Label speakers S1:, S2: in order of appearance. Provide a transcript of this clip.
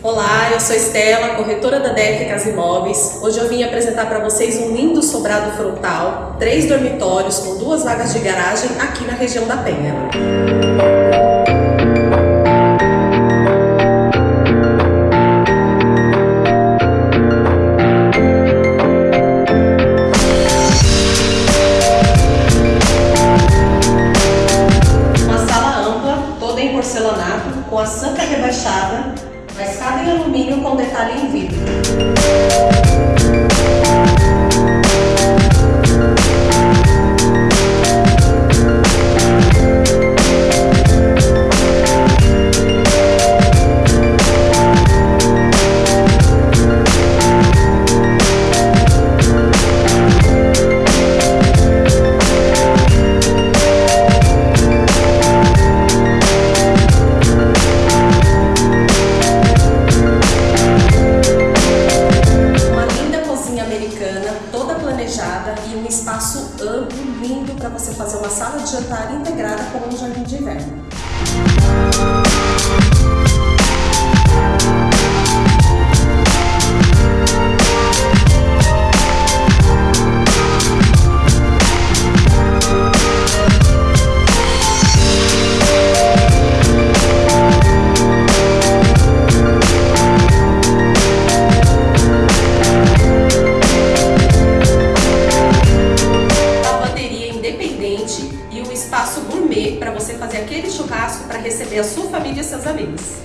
S1: Olá, eu sou Estela, corretora da DEC Casa Imóveis. Hoje eu vim apresentar para vocês um lindo sobrado frontal, três dormitórios com duas vagas de garagem aqui na região da Penha. Uma escada em alumínio com detalhe em vidro. integrada e um espaço amplo, lindo para você fazer uma sala de jantar integrada com um jardim de inverno. receber a sua família e seus amigos.